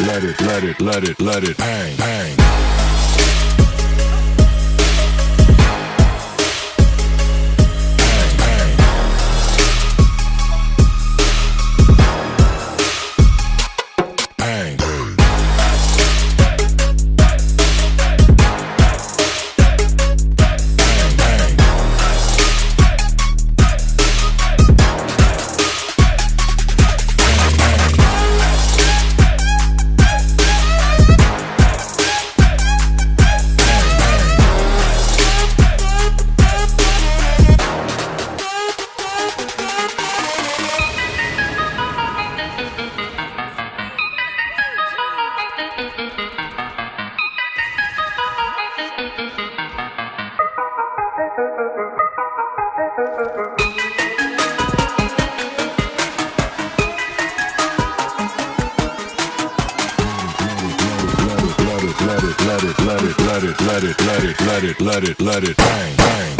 it, let it, let it, let it, let it bang. Let it, let it, let it, let it, let it, let it, let it, let it, let it, bang, bang.